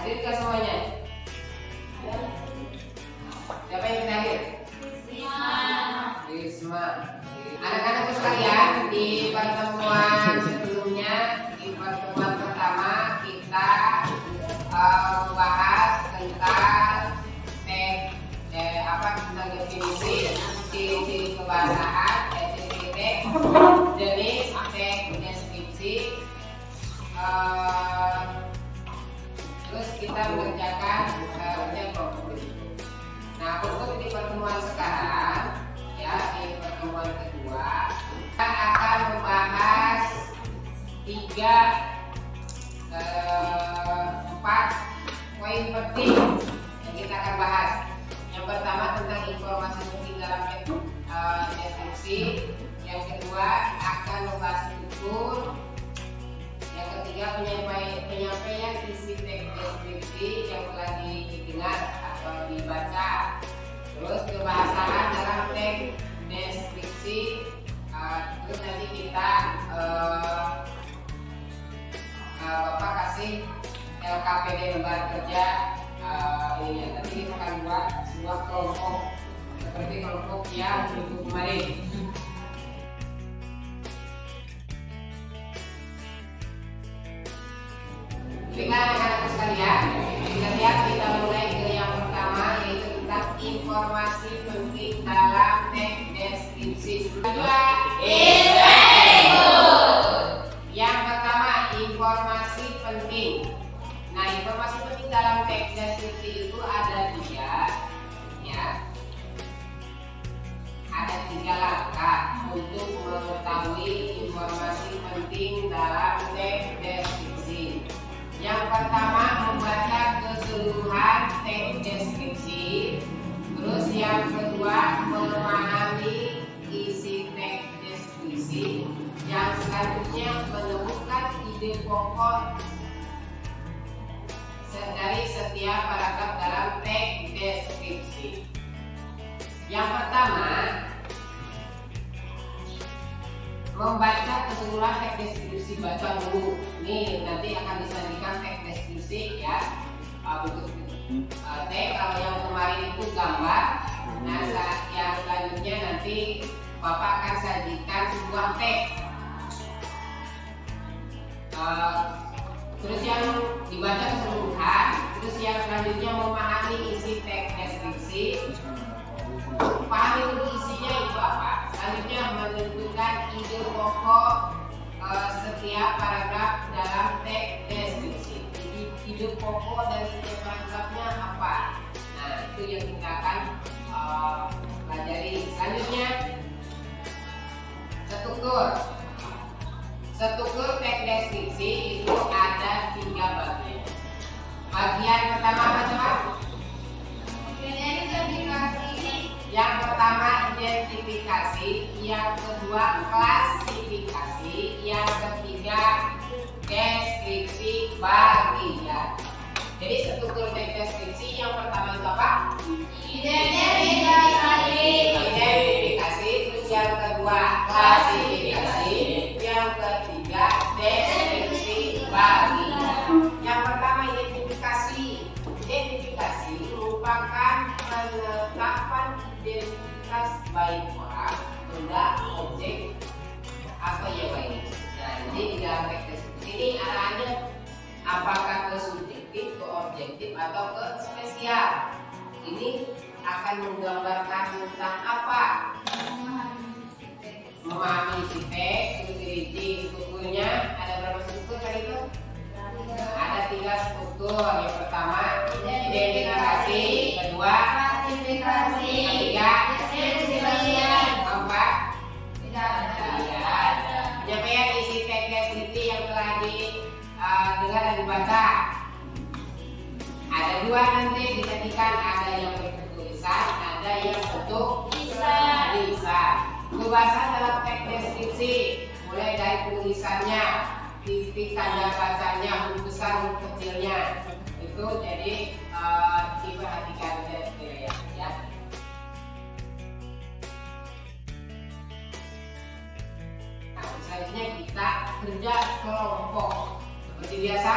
hadir ke semuanya siapa yang tidak hadir? Risma anak-anak sekalian di pertemuan sebelumnya di pertemuan pertama kita uh, membahas tentang tek eh, apa tentang definisi ciri-ciri kebahasaan ciri-ciri LKPD lembar kerja uh, ini nanti kita akan buat sebuah kelompok seperti kelompok yang berikut kemarin Baiklah anak-anak sekalian, kita lihat kita mulai ke yang pertama yaitu tentang informasi penting dalam teks deskripsi. Kedua, selanjutnya menemukan ide pokok dari setiap paragraf dalam teks deskripsi. Yang pertama membaca keseluruhan teks deskripsi baca dulu ini nanti akan disajikan teks deskripsi ya bentuk uh, teks kalau yang kemarin itu gambar. Nah saat yang selanjutnya nanti bapak akan sajikan sebuah teks uh, terus yang dibaca keseluruhan terus yang selanjutnya memahami isi teks deskripsi. Pahami dulu isinya itu apa? Selanjutnya menentukan ide pokok uh, setiap paragraf dalam teks deskripsi. Jadi ide pokok dari setiap paragrafnya apa? Nah itu yang kita akan uh, pelajari. Selanjutnya struktur struktur teks deskripsi itu ada tiga bagian. Bagian pertama apa coba? Yang pertama identifikasi, yang kedua klasifikasi, yang ketiga deskripsi bagian. Jadi struktur deskripsi yang pertama itu apa? Identifikasi. Identifikasi, terus yang kedua klasifikasi, yang ketiga bagian. Yang pertama identifikasi. Identifikasi merupakan penetapan identitas baik orang, benda, objek, atau yang lain. Jadi di dalam teks ini arahannya apakah ke subjektif, ke objektif, atau ke spesial. Ini akan menggambarkan tentang apa? Memahami si teks, strukturnya. Ada berapa struktur tadi itu? Tiga struktur. Yang pertama identifikasi, kedua Klasifikasi. ketiga Deskripsi. keempat Tidak ada. Iya. penyampaian isi teks deskripsi yang telah didengar dan dibaca. Ada dua nanti disajikan, ada yang bentuk tulisan, ada yang bentuk Lisan. lisan. Pembahasan dalam teks deskripsi mulai dari tulisannya, titik tanda bacanya huruf besar huruf kecilnya. Itu jadi e, diperhatikan dari ya, ya. Nah, selanjutnya kita kerja kelompok. Seperti biasa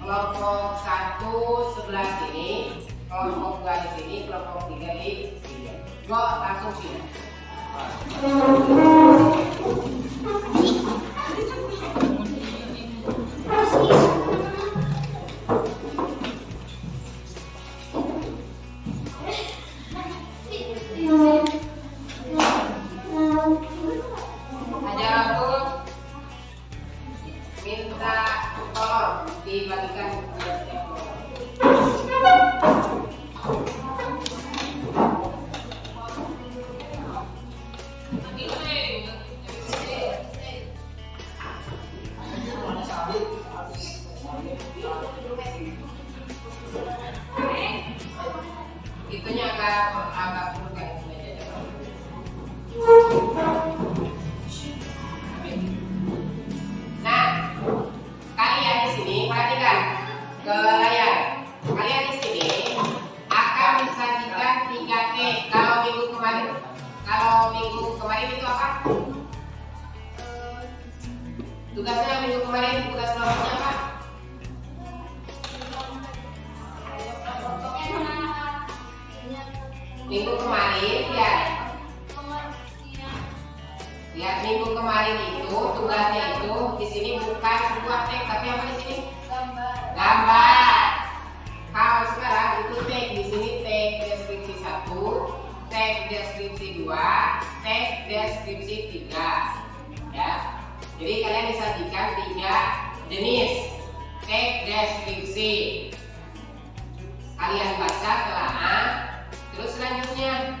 kelompok satu sebelah sini kelompok dua di sini kelompok tiga di sini. Gue langsung sini Gracias. Kemarin ya, lihat minggu kemarin itu tugasnya itu di sini bukan sebuah teks tapi apa di sini? gambar. Kalau sekarang itu tag di sini tag deskripsi satu, tag deskripsi dua, tag deskripsi tiga, ya. Jadi kalian disajikan tiga jenis tag deskripsi. Kalian baca telah, terus selanjutnya.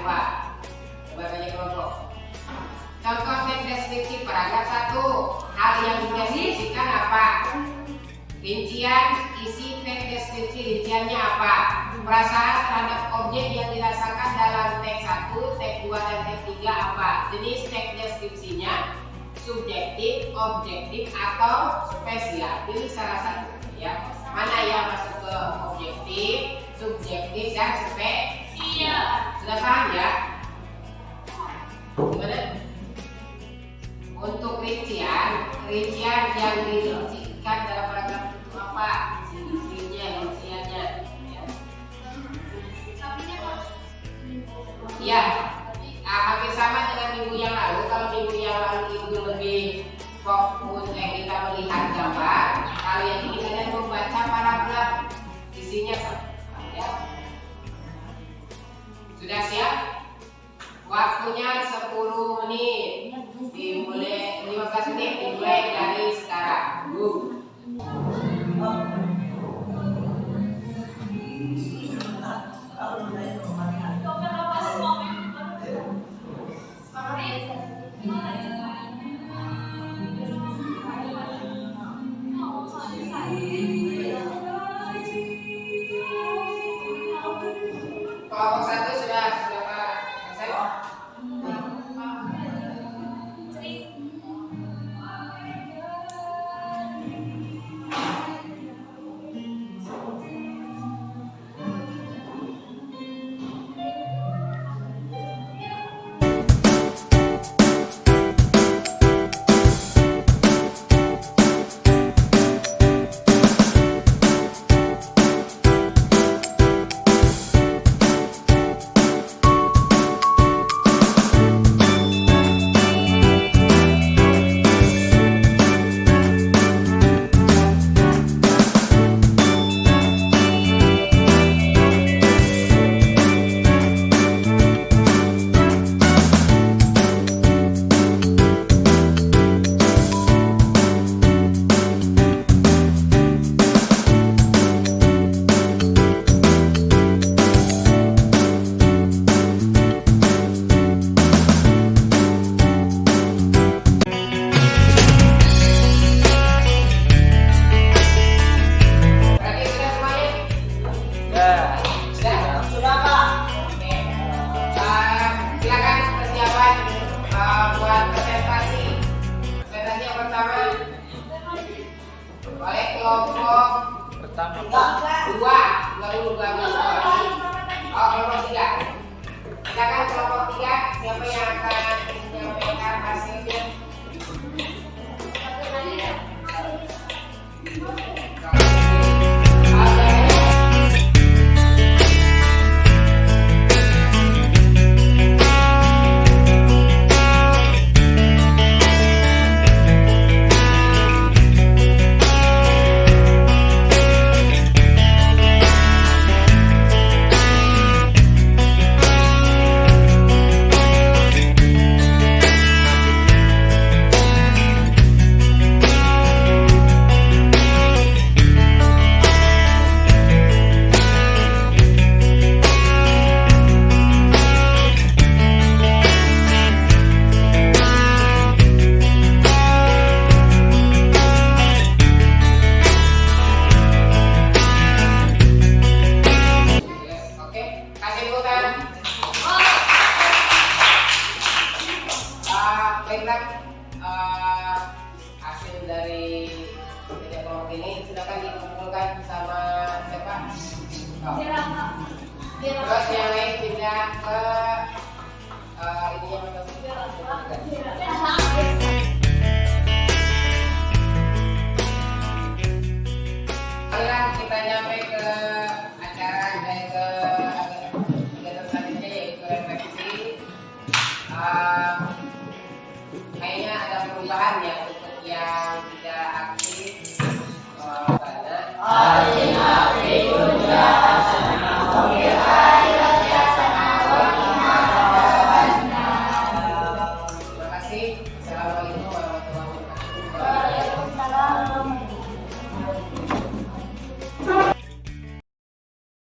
Coba, coba tanya kelompok. Contoh teks deskripsi paragraf 1 Hal yang dideskripsikan apa? Rincian isi teks deskripsi rinciannya apa? Perasaan terhadap objek yang dirasakan dalam teks 1, teks 2, dan teks 3 apa? Jenis teks deskripsinya subjektif, objektif, atau spesial Pilih salah satu ya Mana yang masuk ke objektif, subjektif, dan spesial Paham ya? Gimana? Untuk rincian, rincian yang dirincikan dalam paragraf itu apa? Isinya, rinciannya. Ya. Ya, ah, hampir sama dengan minggu yang lalu. Kalau minggu yang lalu itu lebih fokus eh, kita melihat gambar. Kalau yang ini Sudah siap? Waktunya 10 menit. Dimulai 15 menit dimulai dari sekarang. Bu. tadi dikumpulkan sama siapa? Oh. Terus yang lain pindah ke eh, ini yang kayaknya ada perubahan ya untuk yang tidak aktif. Amen.